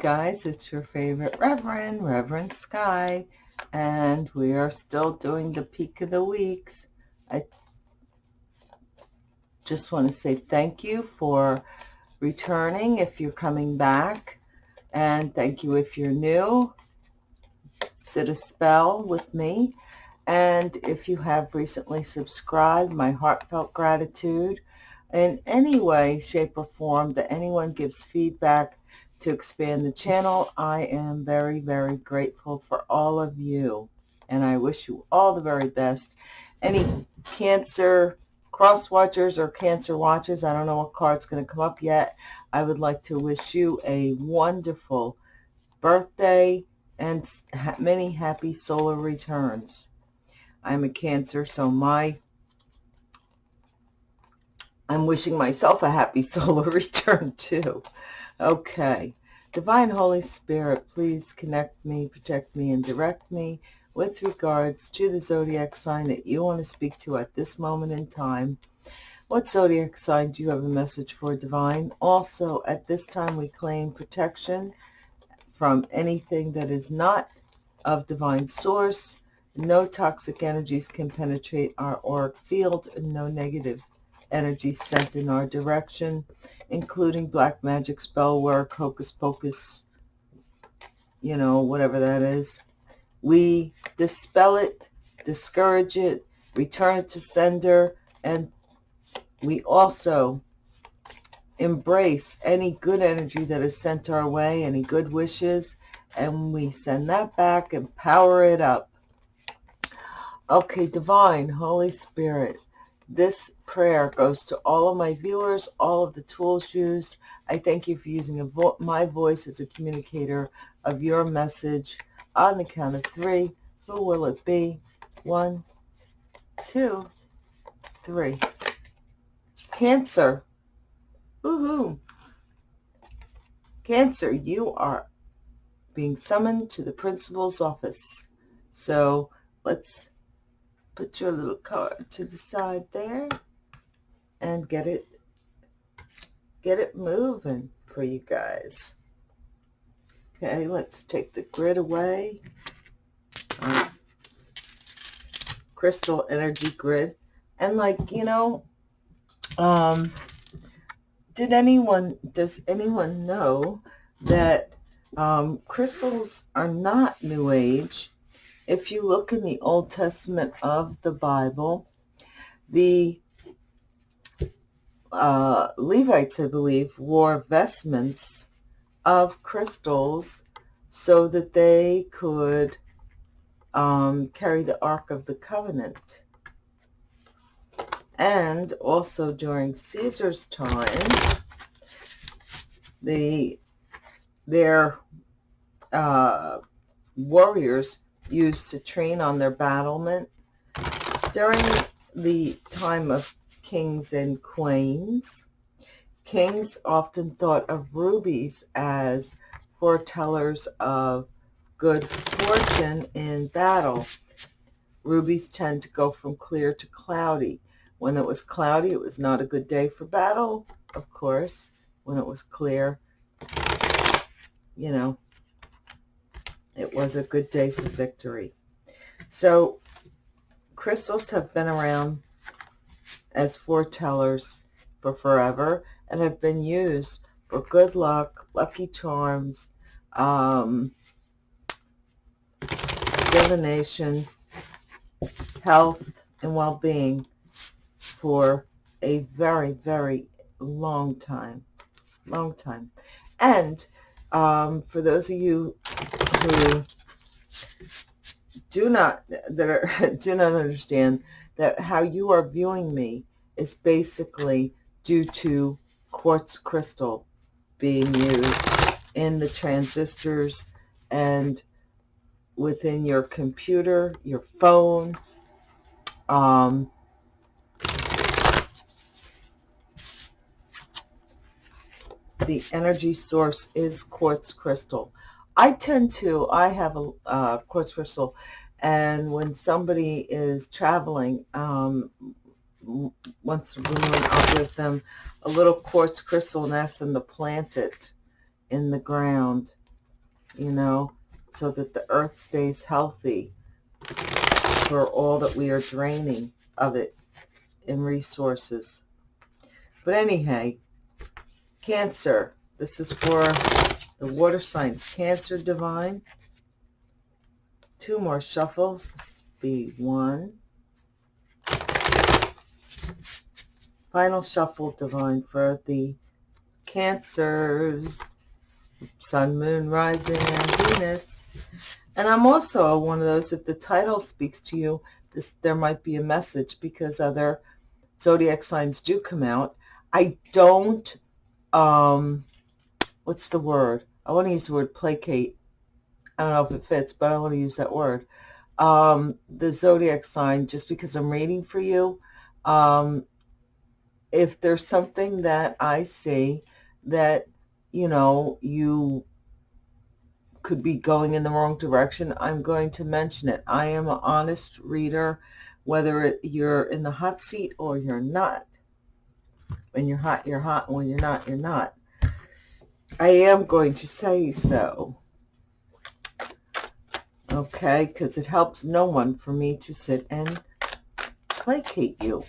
guys, it's your favorite Reverend, Reverend Sky, and we are still doing the peak of the weeks. I just want to say thank you for returning if you're coming back, and thank you if you're new. Sit a spell with me, and if you have recently subscribed, my heartfelt gratitude in any way, shape, or form that anyone gives feedback to expand the channel. I am very, very grateful for all of you, and I wish you all the very best. Any Cancer cross watchers or Cancer watchers, I don't know what card's going to come up yet. I would like to wish you a wonderful birthday and many happy solar returns. I'm a Cancer, so my I'm wishing myself a happy solar return too. Okay. Divine Holy Spirit, please connect me, protect me, and direct me with regards to the zodiac sign that you want to speak to at this moment in time. What zodiac sign do you have a message for, Divine? Also, at this time, we claim protection from anything that is not of divine source. No toxic energies can penetrate our auric field, no negative energy sent in our direction, including black magic, spell work, hocus pocus, you know, whatever that is. We dispel it, discourage it, return it to sender, and we also embrace any good energy that is sent our way, any good wishes, and we send that back and power it up. Okay, Divine, Holy Spirit, this prayer goes to all of my viewers, all of the tools used. I thank you for using vo my voice as a communicator of your message. On the count of three, who will it be? One, two, three. Cancer. Woohoo. Cancer, you are being summoned to the principal's office. So let's put your little card to the side there and get it get it moving for you guys. Okay, let's take the grid away. Um, crystal energy grid. And like, you know, um, did anyone, does anyone know that um, crystals are not New Age if you look in the Old Testament of the Bible, the uh, Levites, I believe, wore vestments of crystals so that they could um, carry the Ark of the Covenant. And also during Caesar's time, the their uh, warriors used to train on their battlement. During the time of kings and queens, kings often thought of rubies as foretellers of good fortune in battle. Rubies tend to go from clear to cloudy. When it was cloudy, it was not a good day for battle, of course. When it was clear, you know, it was a good day for victory. So crystals have been around as foretellers for forever and have been used for good luck, lucky charms, um, divination, health, and well-being for a very, very long time. Long time. And um, for those of you who do not that are do not understand that how you are viewing me is basically due to quartz crystal being used in the transistors and within your computer, your phone, um, the energy source is quartz crystal. I tend to, I have a uh, quartz crystal, and when somebody is traveling, um, to bring one up with them, a little quartz crystal, and ask them to plant it in the ground you know, so that the earth stays healthy for all that we are draining of it in resources. But anyhow, Cancer. This is for the water signs. Cancer Divine. Two more shuffles. This be one. Final shuffle Divine for the Cancers. Sun, Moon, Rising, and Venus. And I'm also one of those, if the title speaks to you, this there might be a message because other zodiac signs do come out. I don't, um, what's the word? I want to use the word placate. I don't know if it fits, but I want to use that word. Um, the zodiac sign, just because I'm reading for you, um, if there's something that I see that, you know, you could be going in the wrong direction, I'm going to mention it. I am an honest reader, whether you're in the hot seat or you're not. When you're hot, you're hot. When you're not, you're not. I am going to say so. Okay, because it helps no one for me to sit and placate you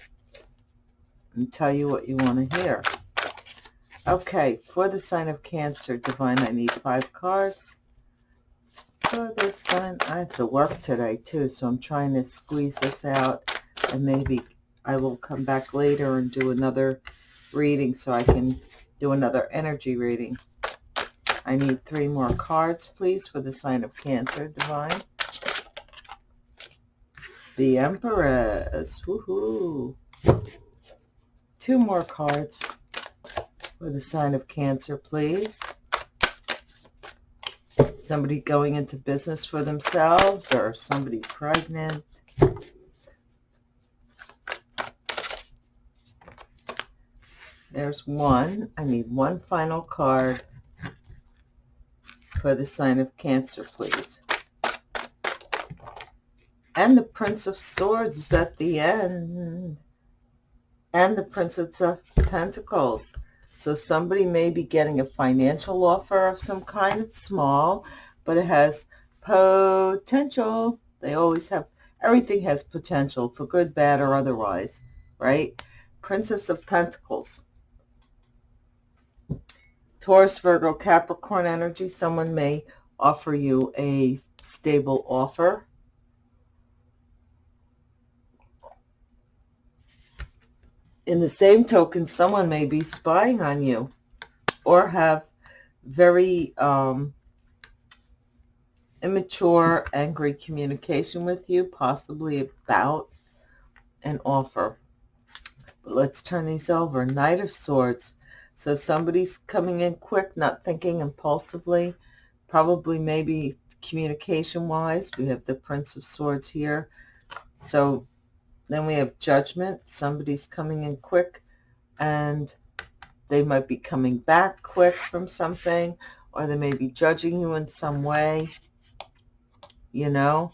and tell you what you want to hear. Okay, for the sign of Cancer, Divine, I need five cards. For this sign, I have to work today too, so I'm trying to squeeze this out and maybe I will come back later and do another reading so I can do another energy reading. I need three more cards, please, for the sign of Cancer, Divine. The Empress. Woohoo. Two more cards for the sign of Cancer, please. Somebody going into business for themselves or somebody pregnant. There's one. I need one final card for the sign of Cancer, please. And the Prince of Swords is at the end. And the Princess of Pentacles. So somebody may be getting a financial offer of some kind. It's small, but it has potential. They always have, everything has potential for good, bad, or otherwise, right? Princess of Pentacles. Taurus, Virgo, Capricorn energy, someone may offer you a stable offer. In the same token, someone may be spying on you or have very um, immature, angry communication with you, possibly about an offer. But let's turn these over. Knight of Swords. So somebody's coming in quick, not thinking impulsively, probably maybe communication-wise. We have the Prince of Swords here. So then we have Judgment. Somebody's coming in quick and they might be coming back quick from something or they may be judging you in some way. You know,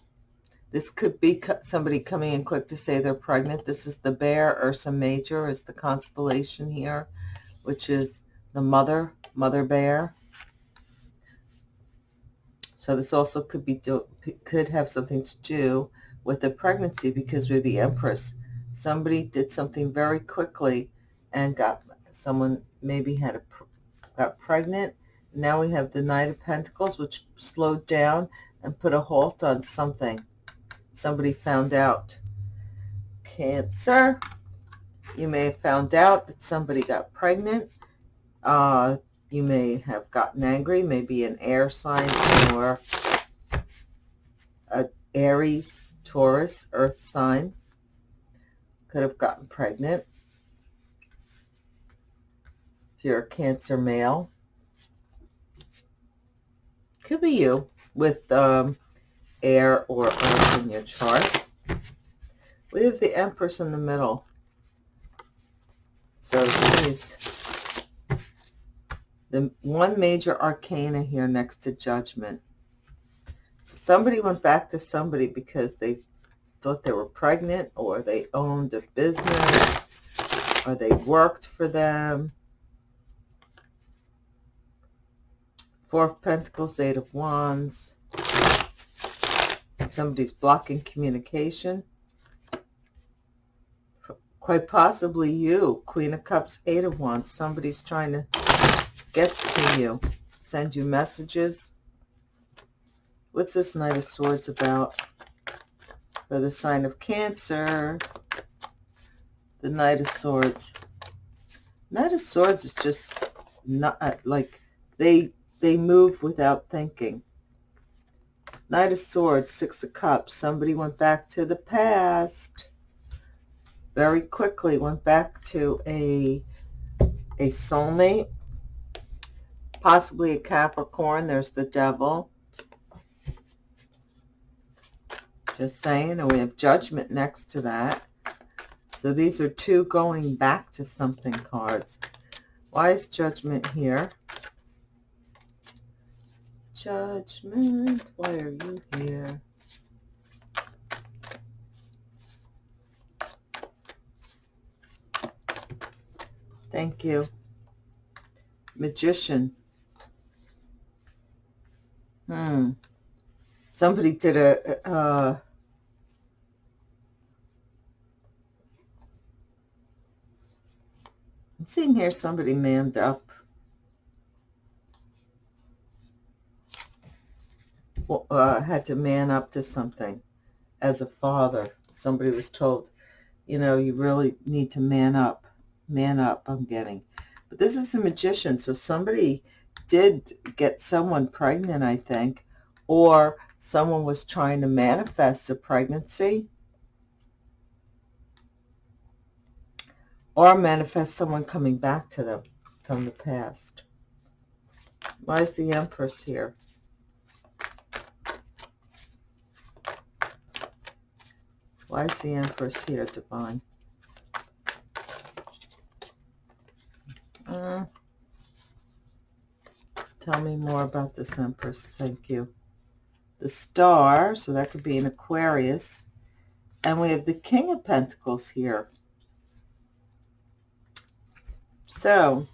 this could be somebody coming in quick to say they're pregnant. This is the bear. Ursa Major is the constellation here which is the mother, mother bear. So this also could be do, could have something to do with the pregnancy because we're the empress. Somebody did something very quickly and got someone maybe had a got pregnant. Now we have the Knight of Pentacles, which slowed down and put a halt on something. Somebody found out. Cancer. You may have found out that somebody got pregnant. Uh, you may have gotten angry, maybe an air sign or a Aries, Taurus, earth sign. Could have gotten pregnant. If you're a Cancer male. Could be you with um, air or earth in your chart. We have the Empress in the middle. So she's the one major arcana here next to judgment. So somebody went back to somebody because they thought they were pregnant or they owned a business or they worked for them. Four of Pentacles, Eight of Wands. Somebody's blocking communication. Quite possibly you. Queen of Cups, Eight of Wands. Somebody's trying to get to you. Send you messages. What's this Knight of Swords about? For the sign of Cancer. The Knight of Swords. Knight of Swords is just not uh, like they they move without thinking. Knight of Swords, Six of Cups. Somebody went back to the past. Very quickly went back to a a soulmate. Possibly a Capricorn. There's the devil. Just saying. And we have Judgment next to that. So these are two going back to something cards. Why is Judgment here? Judgment, why are you here? Thank you. Magician. Hmm. Somebody did a, uh, I'm seeing here somebody manned up. Uh, had to man up to something as a father. Somebody was told, you know, you really need to man up. Man up, I'm getting. But this is a magician, so somebody did get someone pregnant, I think, or someone was trying to manifest a pregnancy or manifest someone coming back to them from the past. Why is the Empress here? Why is the Empress here, Divine? Uh, tell me more about this Empress. Thank you. The Star, so that could be an Aquarius. And we have the King of Pentacles here. So,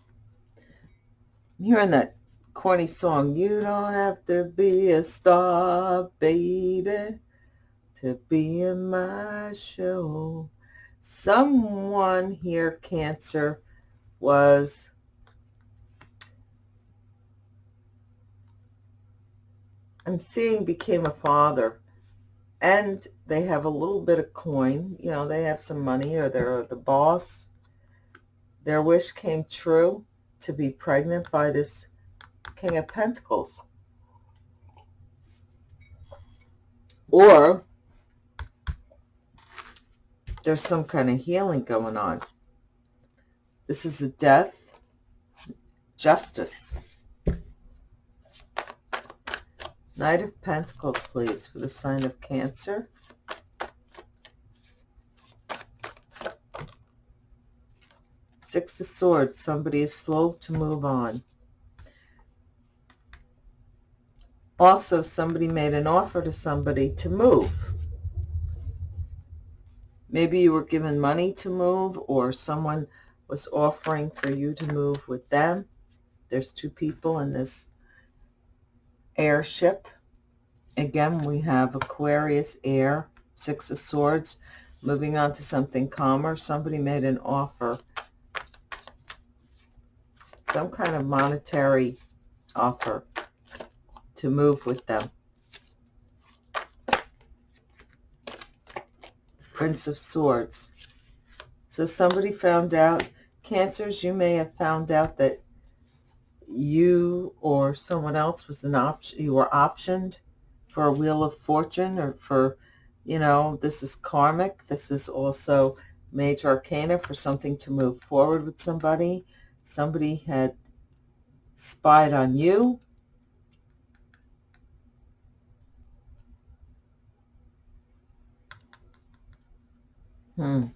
I'm hearing that corny song, You don't have to be a star, baby, to be in my show. Someone here, Cancer, was I'm seeing became a father and they have a little bit of coin. You know, they have some money or they're the boss. Their wish came true to be pregnant by this King of Pentacles. Or there's some kind of healing going on. This is a death, justice. Knight of Pentacles, please, for the sign of Cancer. Six of Swords, somebody is slow to move on. Also, somebody made an offer to somebody to move. Maybe you were given money to move or someone was offering for you to move with them. There's two people in this airship. Again, we have Aquarius, air, Six of Swords. Moving on to something calmer. Somebody made an offer. Some kind of monetary offer to move with them. Prince of Swords. So somebody found out, Cancers, you may have found out that you or someone else was an option, you were optioned for a Wheel of Fortune or for, you know, this is karmic. This is also major arcana for something to move forward with somebody. Somebody had spied on you. Hmm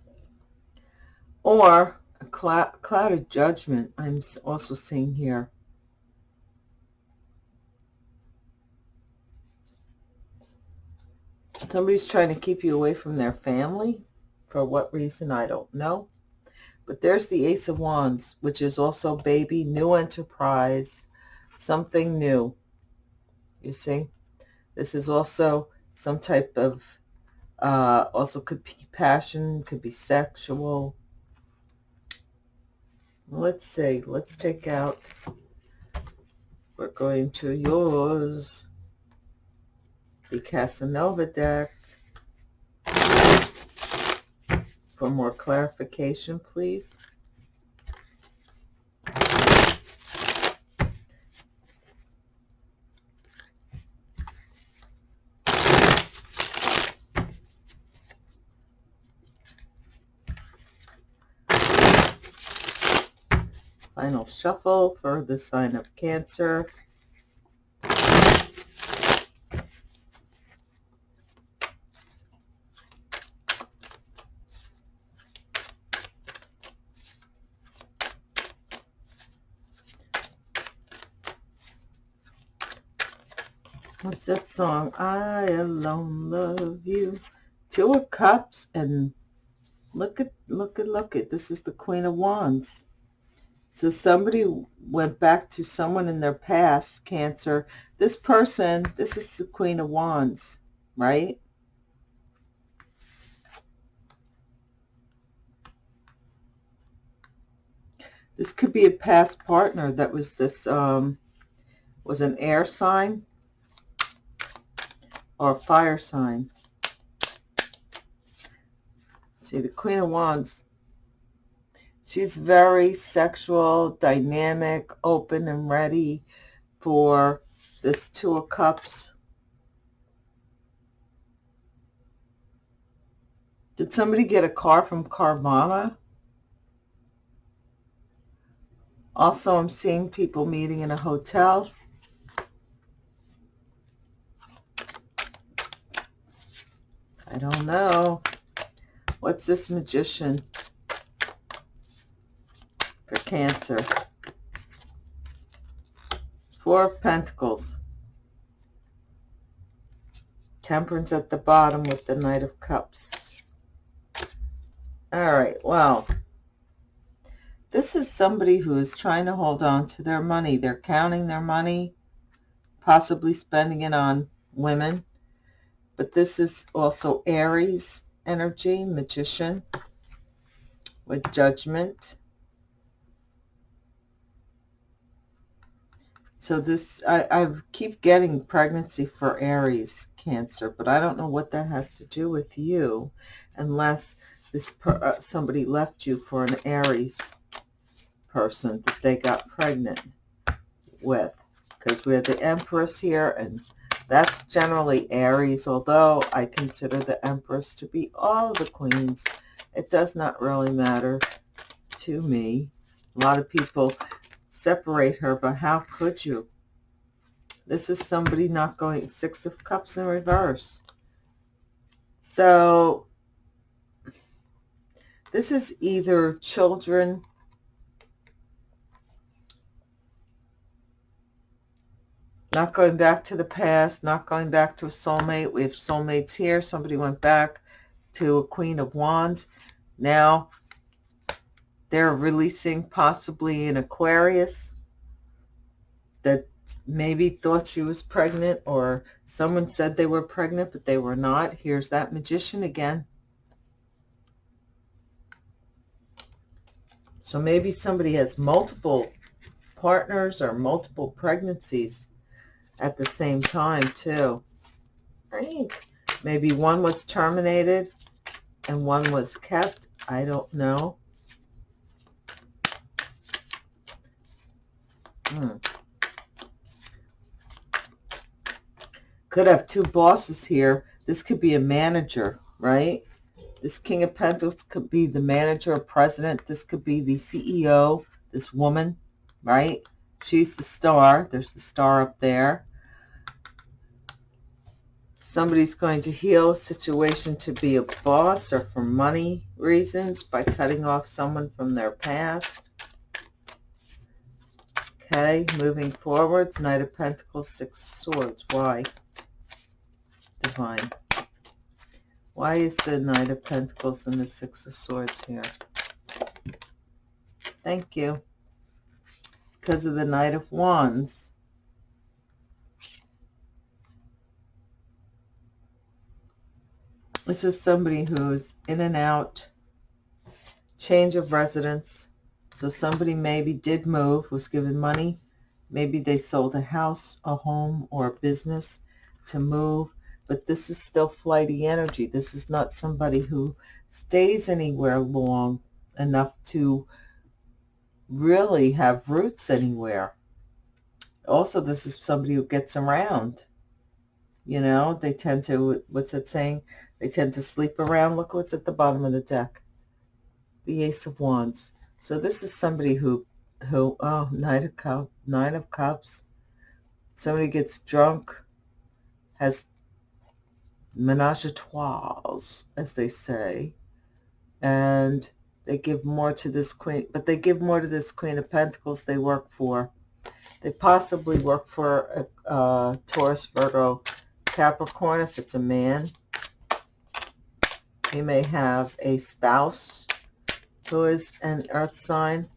or a cloud, cloud of judgment I'm also seeing here. Somebody's trying to keep you away from their family. For what reason, I don't know. But there's the Ace of Wands, which is also baby, new enterprise, something new. You see? This is also some type of, uh, also could be passion, could be sexual. Let's see. Let's take out, we're going to yours, the Casanova deck. For more clarification, please. Final shuffle for the sign of Cancer. What's that song? I alone love you. Two of Cups and look at, look at, look at. This is the Queen of Wands. So somebody went back to someone in their past, Cancer. This person, this is the Queen of Wands, right? This could be a past partner that was this, um, was an air sign or fire sign. See, the Queen of Wands, she's very sexual, dynamic, open and ready for this Two of Cups. Did somebody get a car from Carvana? Also, I'm seeing people meeting in a hotel. I don't know. What's this magician for Cancer? Four of Pentacles. Temperance at the bottom with the Knight of Cups. All right, well, this is somebody who is trying to hold on to their money. They're counting their money, possibly spending it on women but this is also Aries energy, magician with judgment. So this, I, I keep getting pregnancy for Aries Cancer, but I don't know what that has to do with you unless this per, uh, somebody left you for an Aries person that they got pregnant with. Because we have the Empress here and that's generally Aries, although I consider the Empress to be all the queens. It does not really matter to me. A lot of people separate her, but how could you? This is somebody not going Six of Cups in reverse. So this is either children Not going back to the past, not going back to a soulmate. We have soulmates here. Somebody went back to a Queen of Wands. Now they're releasing possibly an Aquarius that maybe thought she was pregnant or someone said they were pregnant but they were not. Here's that magician again. So maybe somebody has multiple partners or multiple pregnancies at the same time too. Right? Maybe one was terminated and one was kept. I don't know. Hmm. Could have two bosses here. This could be a manager, right? This King of Pentacles could be the manager or president. This could be the CEO, this woman, right? She's the star. There's the star up there. Somebody's going to heal a situation to be a boss or for money reasons by cutting off someone from their past. Okay, moving forwards, Knight of Pentacles, Six Swords. Why? Divine. Why is the Knight of Pentacles and the Six of Swords here? Thank you. Because of the Knight of Wands This is somebody who's in and out, change of residence. So somebody maybe did move, was given money. Maybe they sold a house, a home, or a business to move. But this is still flighty energy. This is not somebody who stays anywhere long enough to really have roots anywhere. Also, this is somebody who gets around. You know, they tend to, what's it saying? They tend to sleep around. Look what's at the bottom of the deck. The Ace of Wands. So this is somebody who, who, oh, Knight of Cups, Nine of Cups. Somebody gets drunk, has menage a trois, as they say, and they give more to this queen, but they give more to this Queen of Pentacles they work for. They possibly work for a, a Taurus, Virgo, Capricorn if it's a man. You may have a spouse who is an earth sign.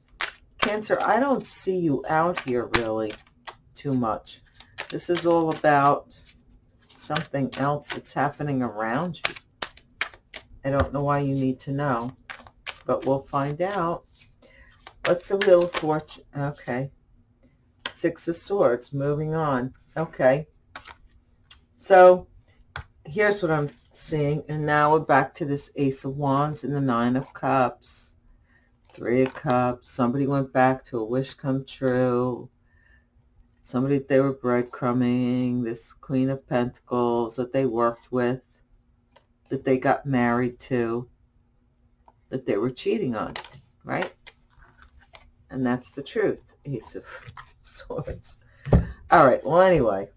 Cancer, I don't see you out here really too much. This is all about something else that's happening around you. I don't know why you need to know but we'll find out. What's the Wheel of Fortune? Okay. Six of Swords, moving on. Okay. So here's what I'm seeing. And now we're back to this Ace of Wands and the Nine of Cups. Three of Cups. Somebody went back to a wish come true. Somebody they were breadcrumbing. This Queen of Pentacles that they worked with. That they got married to that they were cheating on, right? And that's the truth. Ace of Swords. All right, well, anyway,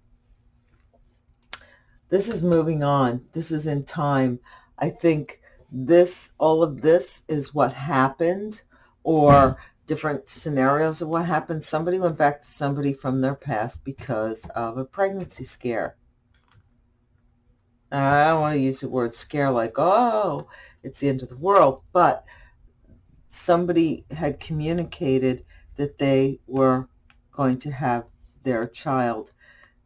this is moving on. This is in time. I think this, all of this is what happened or different scenarios of what happened. Somebody went back to somebody from their past because of a pregnancy scare. I don't want to use the word scare like, oh, it's the end of the world, but somebody had communicated that they were going to have their child.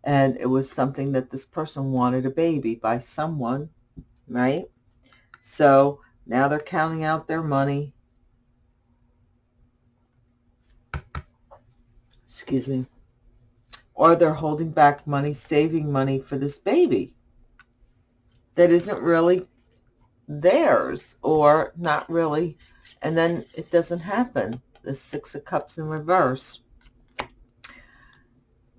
And it was something that this person wanted a baby by someone, right? So now they're counting out their money. Excuse me. Or they're holding back money, saving money for this baby that isn't really theirs or not really. And then it doesn't happen. The Six of Cups in reverse.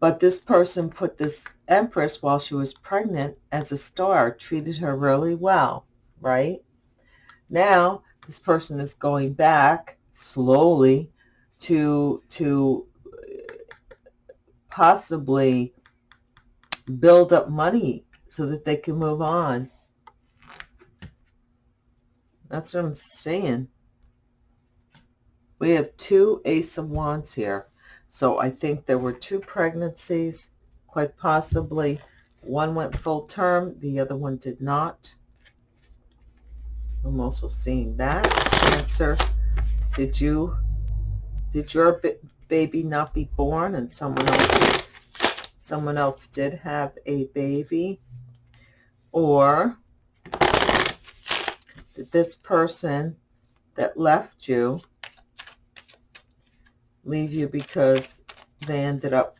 But this person put this Empress while she was pregnant as a star, treated her really well, right? Now, this person is going back slowly to, to uh, possibly build up money so that they can move on that's what I'm saying. We have two Ace of Wands here. So I think there were two pregnancies, quite possibly. One went full term, the other one did not. I'm also seeing that. Cancer, did you, did your baby not be born and someone else, someone else did have a baby? Or did this person that left you leave you because they ended up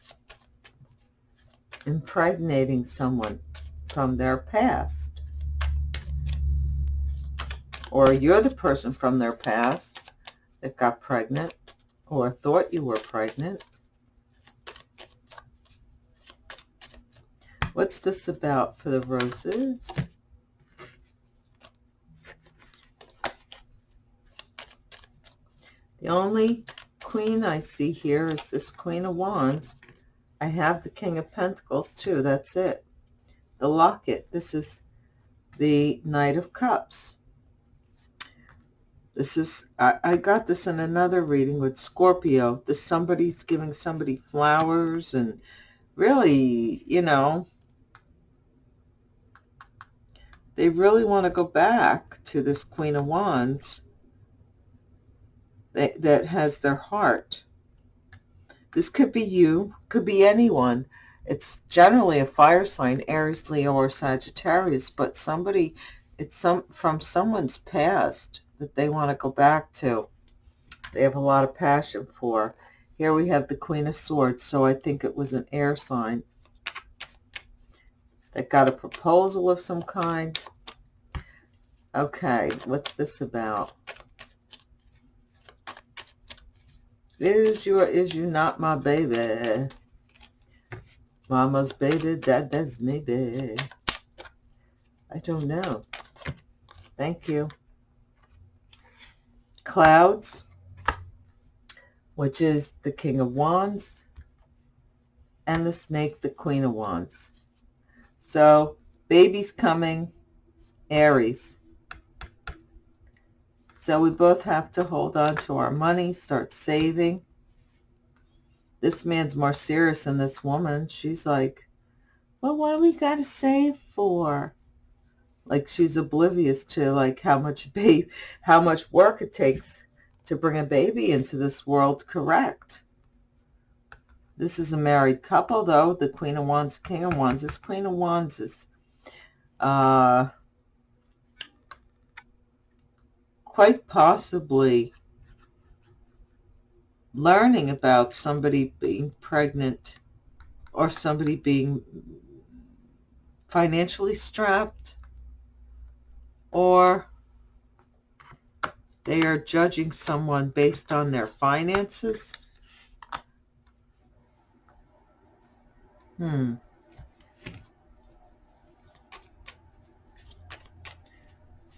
impregnating someone from their past? Or you're the person from their past that got pregnant or thought you were pregnant. What's this about for the roses? The only queen I see here is this Queen of Wands. I have the King of Pentacles too. That's it. The locket. This is the Knight of Cups. This is, I, I got this in another reading with Scorpio. This somebody's giving somebody flowers and really, you know, they really want to go back to this Queen of Wands that, has their heart. This could be you, could be anyone. It's generally a fire sign, Aries, Leo, or Sagittarius, but somebody it's some from someone's past that they want to go back to. They have a lot of passion for. Here we have the Queen of Swords, so I think it was an air sign that got a proposal of some kind. Okay, what's this about? Is you or is you not my baby? Mama's baby, dada's maybe. I don't know. Thank you. Clouds, which is the King of Wands, and the Snake, the Queen of Wands. So, baby's coming, Aries. So we both have to hold on to our money, start saving. This man's more serious than this woman. She's like, well, what do we got to save for? like she's oblivious to like how much babe how much work it takes to bring a baby into this world correct this is a married couple though the queen of wands king of wands this queen of wands is uh quite possibly learning about somebody being pregnant or somebody being financially strapped or they are judging someone based on their finances. Hmm.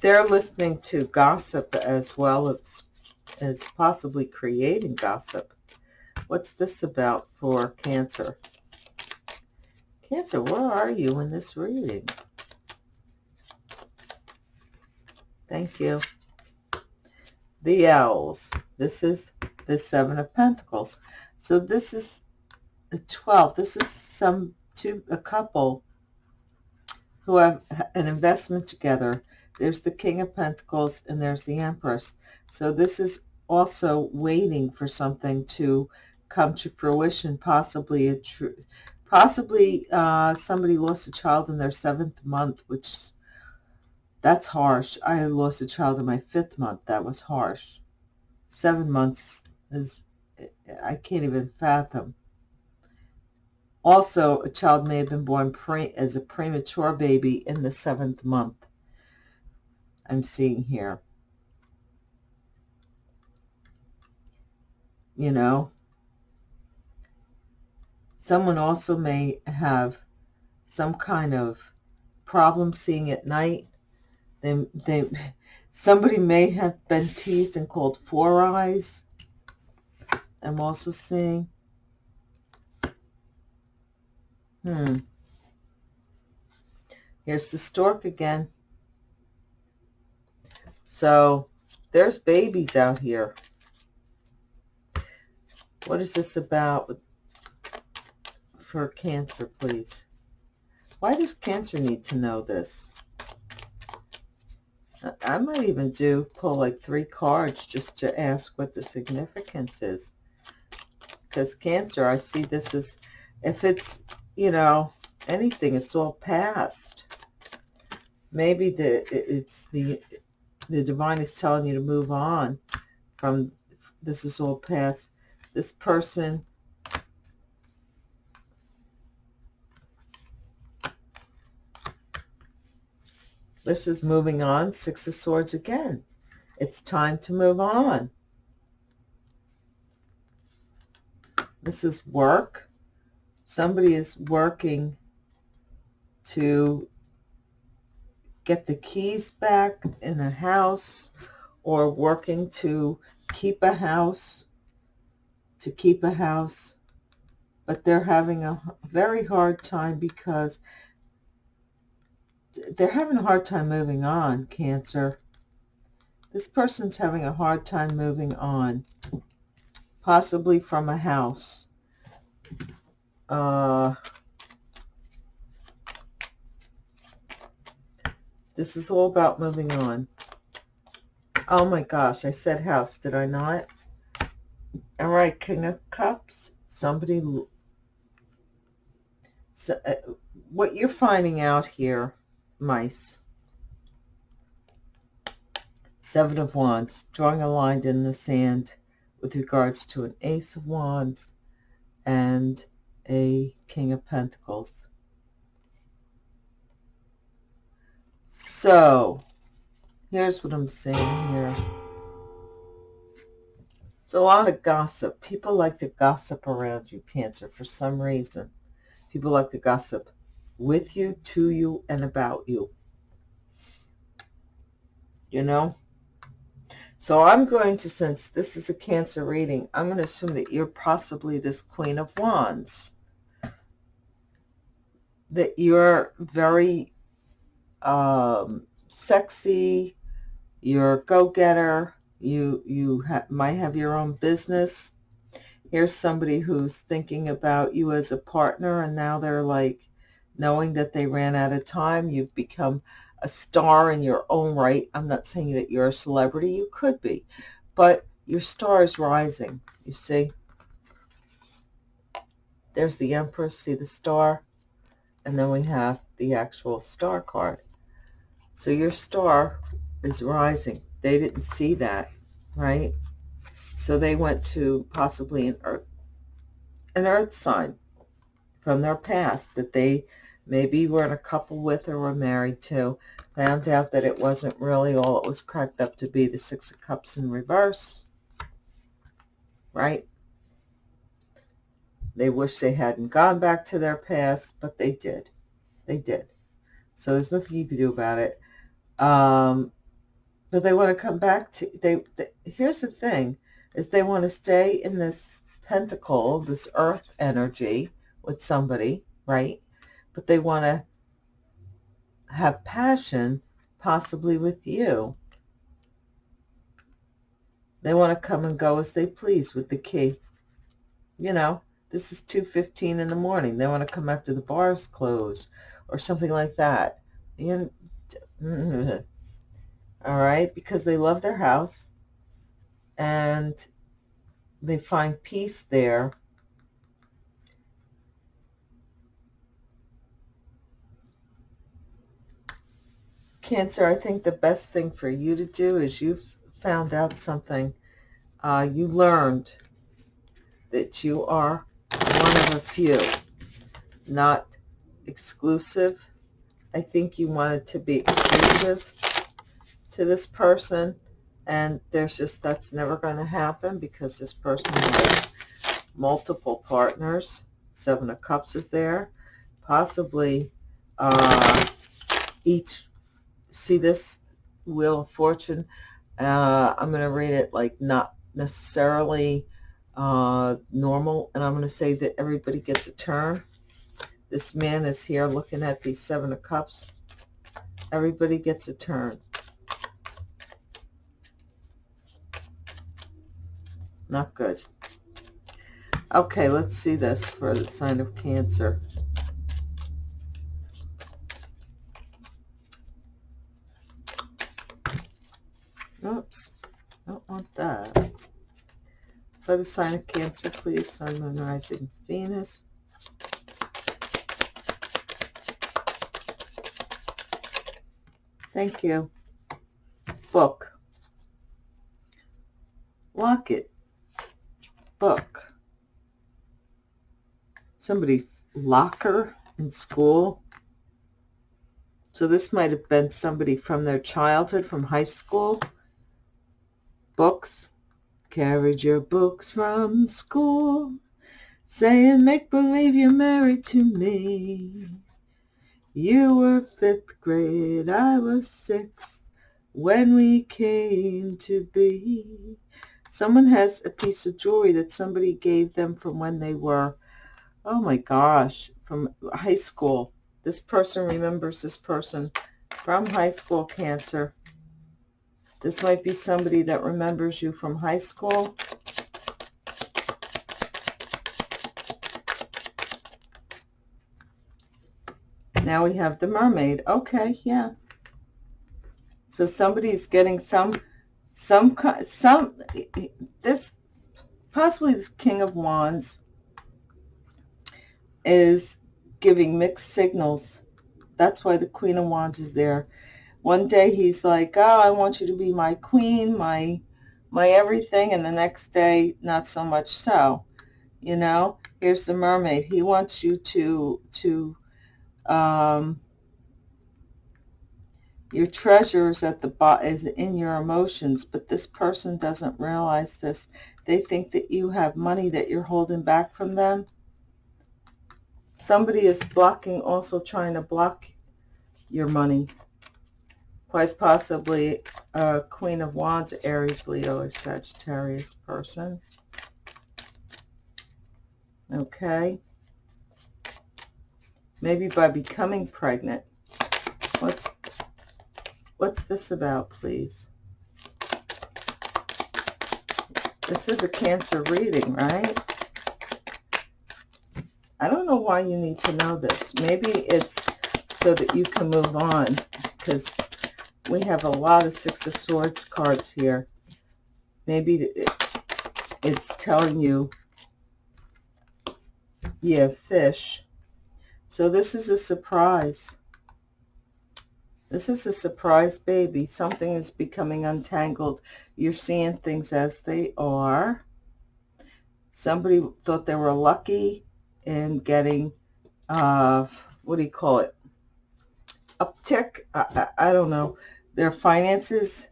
They're listening to gossip as well as, as possibly creating gossip. What's this about for Cancer? Cancer, where are you in this reading? Thank you. The Owls. This is the Seven of Pentacles. So this is the 12. This is some two a couple who have an investment together. There's the King of Pentacles and there's the Empress. So this is also waiting for something to come to fruition, possibly a true, possibly uh, somebody lost a child in their seventh month, which that's harsh. I lost a child in my fifth month. That was harsh. Seven months is, I can't even fathom. Also, a child may have been born pre as a premature baby in the seventh month. I'm seeing here. You know, someone also may have some kind of problem seeing at night they, they, somebody may have been teased and called Four Eyes. I'm also seeing. Hmm. Here's the stork again. So there's babies out here. What is this about for Cancer, please? Why does Cancer need to know this? I might even do pull like three cards just to ask what the significance is. Because Cancer, I see this as, if it's, you know, anything, it's all past. Maybe the it's the the divine is telling you to move on from this is all past. This person This is moving on. Six of Swords again. It's time to move on. This is work. Somebody is working to get the keys back in a house or working to keep a house, to keep a house. But they're having a very hard time because they're having a hard time moving on, Cancer. This person's having a hard time moving on, possibly from a house. Uh, this is all about moving on. Oh my gosh, I said house, did I not? All right, King of Cups. Somebody, so, uh, what you're finding out here mice. Seven of Wands, drawing a line in the sand with regards to an Ace of Wands and a King of Pentacles. So, here's what I'm saying here. It's a lot of gossip. People like to gossip around you, Cancer, for some reason. People like to gossip with you, to you, and about you. You know? So I'm going to, since this is a Cancer reading, I'm going to assume that you're possibly this Queen of Wands. That you're very um, sexy, you're a go-getter, you, you ha might have your own business. Here's somebody who's thinking about you as a partner and now they're like, knowing that they ran out of time, you've become a star in your own right. I'm not saying that you're a celebrity. You could be. But your star is rising. You see? There's the Empress. See the star? And then we have the actual star card. So your star is rising. They didn't see that, right? So they went to possibly an earth, an earth sign from their past that they maybe were in a couple with or were married to, found out that it wasn't really all it was cracked up to be, the Six of Cups in reverse, right? They wish they hadn't gone back to their past, but they did. They did. So there's nothing you can do about it. Um, but they want to come back to, they, they here's the thing, is they want to stay in this pentacle, this earth energy with somebody, right? but they want to have passion possibly with you. They want to come and go as they please with the key. You know, this is 2.15 in the morning. They want to come after the bars close or something like that. And, all right, because they love their house and they find peace there Cancer, I think the best thing for you to do is you've found out something. Uh, you learned that you are one of a few, not exclusive. I think you wanted to be exclusive to this person, and there's just, that's never going to happen because this person has multiple partners. Seven of Cups is there. Possibly uh, each see this Wheel of Fortune. Uh, I'm going to read it like not necessarily uh, normal, and I'm going to say that everybody gets a turn. This man is here looking at the Seven of Cups. Everybody gets a turn. Not good. Okay, let's see this for the sign of Cancer. Oops, don't want that. For the sign of Cancer, please, Sun, Moon, Rising, Venus. Thank you. Book. Locket. Book. Somebody's locker in school. So this might have been somebody from their childhood, from high school books. Carried your books from school, saying make-believe you're married to me. You were fifth grade, I was sixth, when we came to be. Someone has a piece of jewelry that somebody gave them from when they were, oh my gosh, from high school. This person remembers this person from high school cancer. This might be somebody that remembers you from high school. Now we have the mermaid. Okay, yeah. So somebody's getting some, some, some, this, possibly this King of Wands is giving mixed signals. That's why the Queen of Wands is there one day he's like, oh, I want you to be my queen, my my everything, and the next day, not so much so. You know, here's the mermaid. He wants you to, to, um, your treasure is at the bottom, is in your emotions, but this person doesn't realize this. They think that you have money that you're holding back from them. Somebody is blocking, also trying to block your money. Quite possibly a Queen of Wands, Aries, Leo, or Sagittarius person. Okay. Maybe by becoming pregnant. What's what's this about, please? This is a Cancer reading, right? I don't know why you need to know this. Maybe it's so that you can move on because we have a lot of Six of Swords cards here. Maybe it's telling you, yeah, fish. So this is a surprise. This is a surprise baby. Something is becoming untangled. You're seeing things as they are. Somebody thought they were lucky in getting, uh, what do you call it? Uptick? I, I, I don't know. Their finances,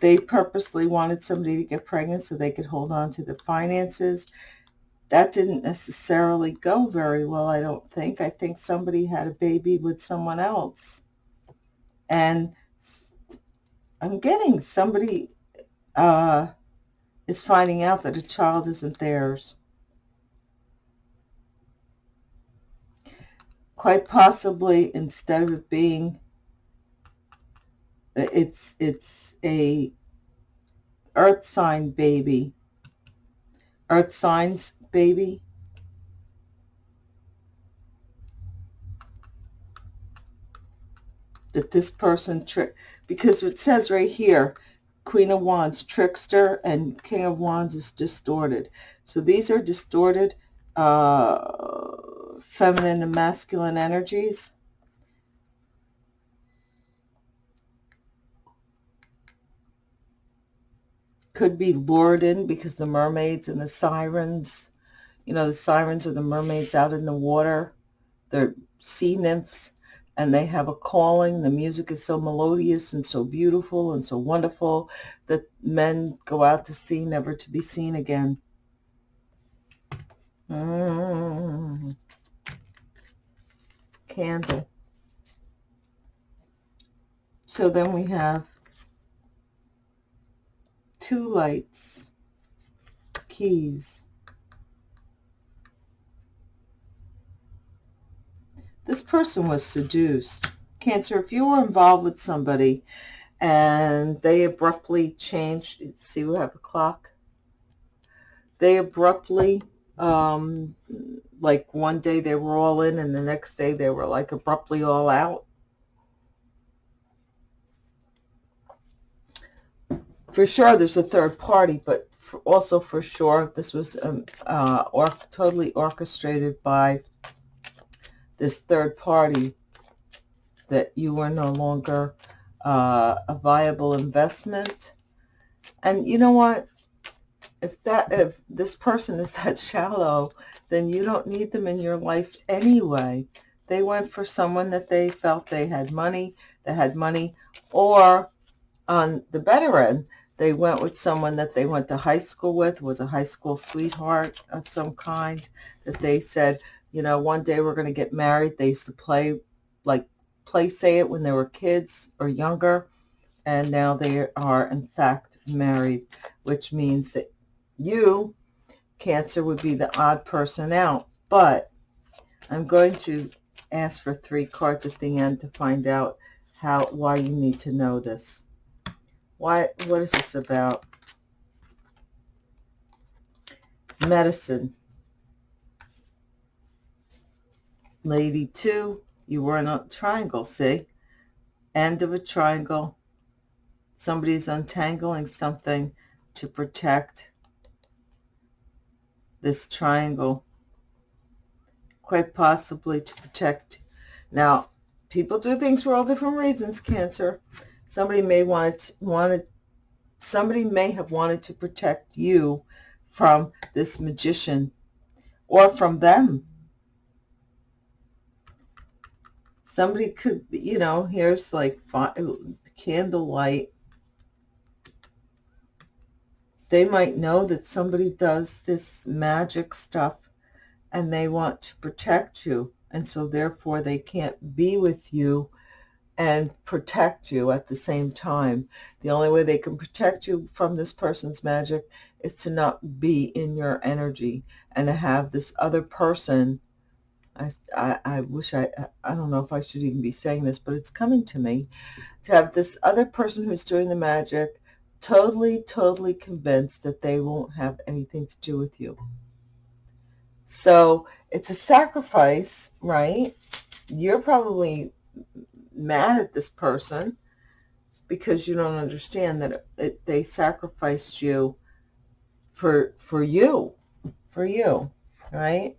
they purposely wanted somebody to get pregnant so they could hold on to the finances. That didn't necessarily go very well, I don't think. I think somebody had a baby with someone else. And I'm getting somebody uh, is finding out that a child isn't theirs. Quite possibly, instead of it being it's it's a earth sign baby. Earth signs baby. That this person trick because it says right here, Queen of Wands, trickster, and King of Wands is distorted. So these are distorted uh, feminine and masculine energies. could be lured in because the mermaids and the sirens, you know, the sirens are the mermaids out in the water. They're sea nymphs and they have a calling. The music is so melodious and so beautiful and so wonderful that men go out to sea never to be seen again. Mm. Candle. So then we have two lights, keys. This person was seduced. Cancer, if you were involved with somebody and they abruptly changed, see we have a clock, they abruptly, um, like one day they were all in and the next day they were like abruptly all out. for sure there's a third party, but for also for sure this was um, uh, or totally orchestrated by this third party that you were no longer uh, a viable investment. And you know what? If that if this person is that shallow, then you don't need them in your life anyway. They went for someone that they felt they had money, that had money, or on the better end, they went with someone that they went to high school with, was a high school sweetheart of some kind, that they said, you know, one day we're going to get married. They used to play, like, play say it when they were kids or younger, and now they are, in fact, married, which means that you, Cancer, would be the odd person out. But I'm going to ask for three cards at the end to find out how why you need to know this. Why, what is this about? Medicine. Lady 2, you were in a triangle, see? End of a triangle. Somebody's untangling something to protect this triangle. Quite possibly to protect. Now, people do things for all different reasons, Cancer. Somebody may want wanted somebody may have wanted to protect you from this magician or from them. Somebody could, you know, here's like candlelight. They might know that somebody does this magic stuff and they want to protect you. And so therefore they can't be with you and protect you at the same time. The only way they can protect you from this person's magic is to not be in your energy and to have this other person. I, I, I wish I, I don't know if I should even be saying this, but it's coming to me. To have this other person who's doing the magic totally, totally convinced that they won't have anything to do with you. So it's a sacrifice, right? You're probably mad at this person because you don't understand that it, it, they sacrificed you for for you, for you, right?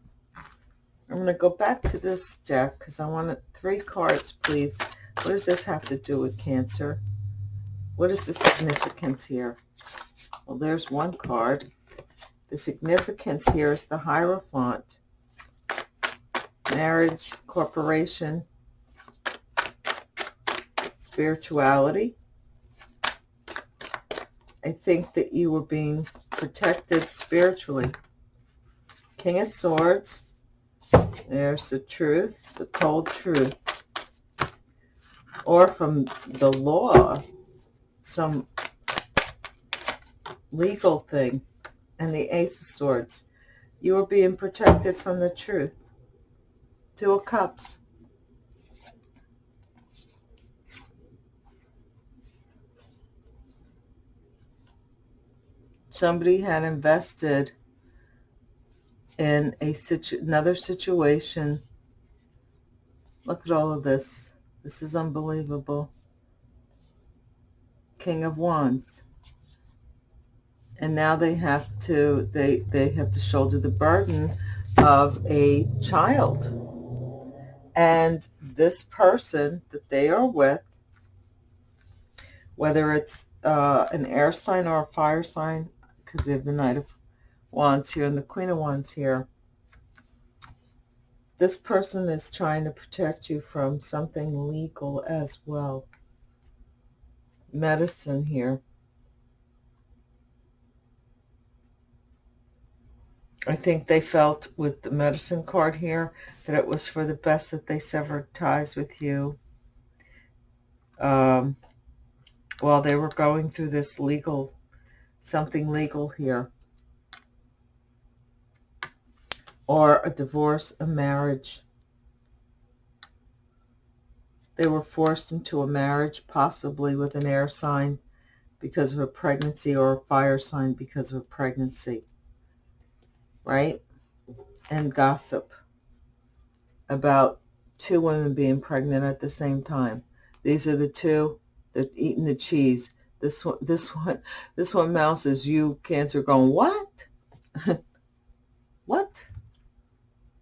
I'm going to go back to this deck because I want three cards, please. What does this have to do with Cancer? What is the significance here? Well, there's one card. The significance here is the Hierophant. Marriage, corporation, spirituality. I think that you were being protected spiritually. King of Swords. There's the truth, the cold truth. Or from the law, some legal thing. And the Ace of Swords. You are being protected from the truth. Two of Cups. somebody had invested in a situ another situation. Look at all of this. This is unbelievable. King of Wands. And now they have to they they have to shoulder the burden of a child. And this person that they are with, whether it's uh, an air sign or a fire sign, because we have the Knight of Wands here and the Queen of Wands here. This person is trying to protect you from something legal as well. Medicine here. I think they felt with the medicine card here that it was for the best that they severed ties with you um, while they were going through this legal something legal here. Or a divorce, a marriage. They were forced into a marriage, possibly with an air sign because of a pregnancy or a fire sign because of a pregnancy. Right? And gossip about two women being pregnant at the same time. These are the two that eating the cheese this one, this one, this one mouse is you, Cancer, going, what? what?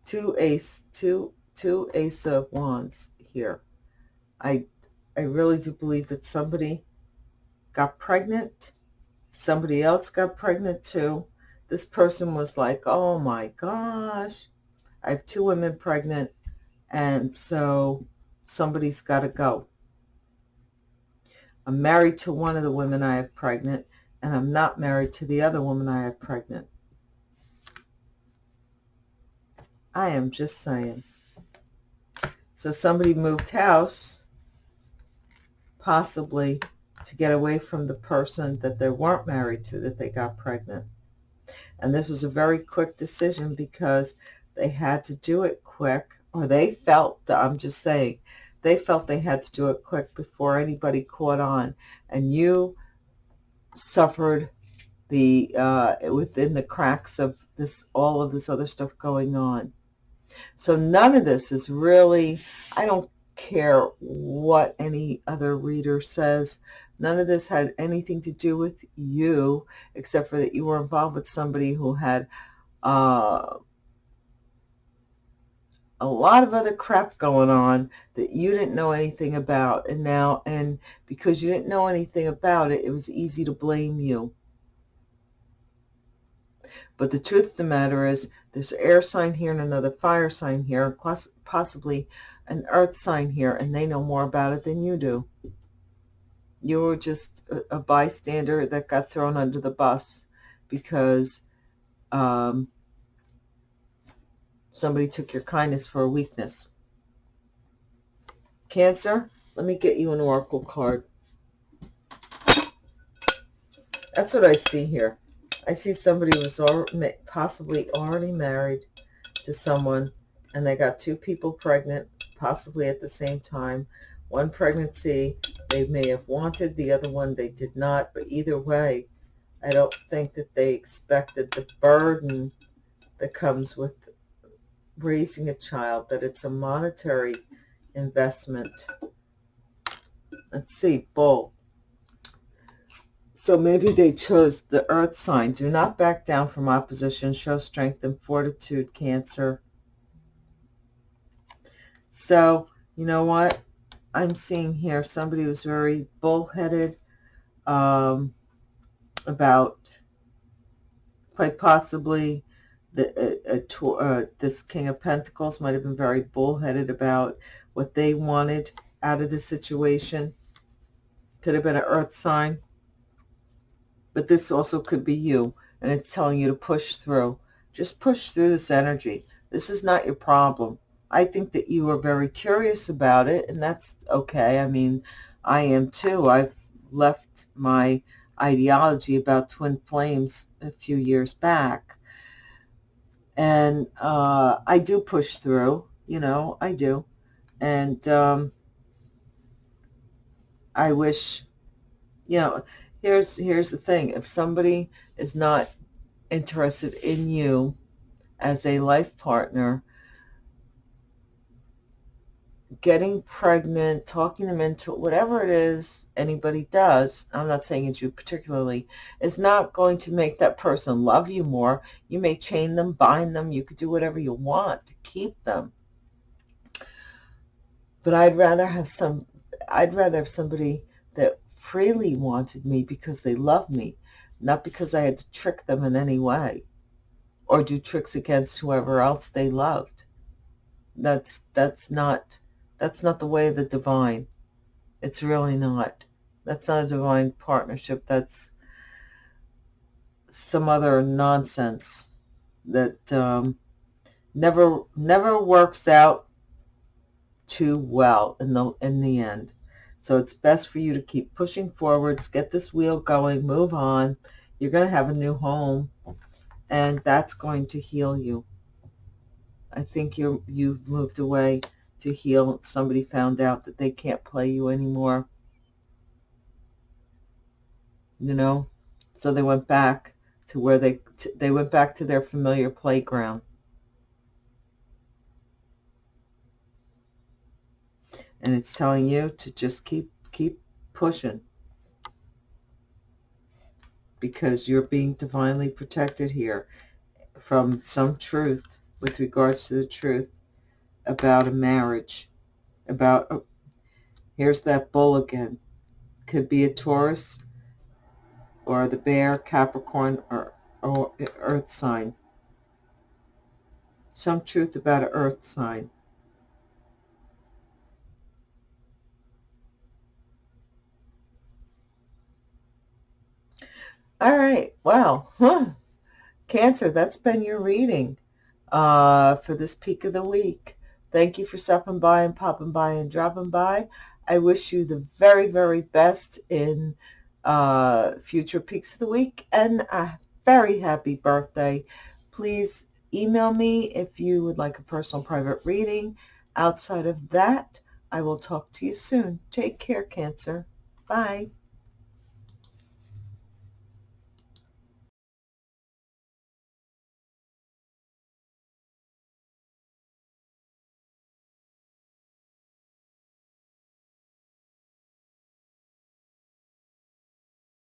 Two ace, two, two ace of wands here. I, I really do believe that somebody got pregnant. Somebody else got pregnant too. This person was like, oh my gosh, I have two women pregnant. And so somebody's got to go. I'm married to one of the women I have pregnant, and I'm not married to the other woman I have pregnant. I am just saying. So somebody moved house, possibly to get away from the person that they weren't married to that they got pregnant. And this was a very quick decision because they had to do it quick, or they felt, I'm just saying, they felt they had to do it quick before anybody caught on. And you suffered the uh, within the cracks of this, all of this other stuff going on. So none of this is really, I don't care what any other reader says. None of this had anything to do with you, except for that you were involved with somebody who had uh, a lot of other crap going on that you didn't know anything about. And now, and because you didn't know anything about it, it was easy to blame you. But the truth of the matter is there's an air sign here and another fire sign here, possibly an earth sign here, and they know more about it than you do. You were just a, a bystander that got thrown under the bus because um, somebody took your kindness for a weakness. Cancer, let me get you an oracle card. That's what I see here. I see somebody was possibly already married to someone and they got two people pregnant, possibly at the same time. One pregnancy they may have wanted, the other one they did not, but either way, I don't think that they expected the burden that comes with raising a child, that it's a monetary investment. Let's see, bull. So maybe they chose the earth sign. Do not back down from opposition. Show strength and fortitude, Cancer. So, you know what? I'm seeing here somebody who's very bullheaded um, about quite possibly the, uh, this King of Pentacles might have been very bullheaded about what they wanted out of the situation. Could have been an earth sign but this also could be you, and it's telling you to push through. Just push through this energy. This is not your problem. I think that you are very curious about it, and that's okay. I mean, I am too. I've left my ideology about twin flames a few years back. And uh, I do push through, you know, I do. And um, I wish, you know, here's here's the thing. If somebody is not interested in you as a life partner getting pregnant talking them into whatever it is anybody does i'm not saying it's you particularly is not going to make that person love you more. You may chain them bind them. You could do whatever you want to keep them. But i'd rather have some i'd rather have somebody that freely wanted me because they loved me, not because I had to trick them in any way or do tricks against whoever else they loved. That's that's not that's not the way of the divine. It's really not. That's not a divine partnership. That's some other nonsense that um, never never works out too well in the in the end. So it's best for you to keep pushing forwards, get this wheel going, move on. You're going to have a new home, and that's going to heal you. I think you you've moved away to heal. Somebody found out that they can't play you anymore. You know, so they went back to where they they went back to their familiar playground. And it's telling you to just keep keep pushing. Because you're being divinely protected here from some truth with regards to the truth about a marriage about oh, here's that bull again. Could be a Taurus or the bear Capricorn or, or earth sign. Some truth about an earth sign All right. Well, huh. Cancer, that's been your reading uh, for this peak of the week. Thank you for stopping by and popping by and dropping by. I wish you the very, very best in uh, future peaks of the week and a very happy birthday. Please email me if you would like a personal private reading. Outside of that, I will talk to you soon. Take care, Cancer. Bye.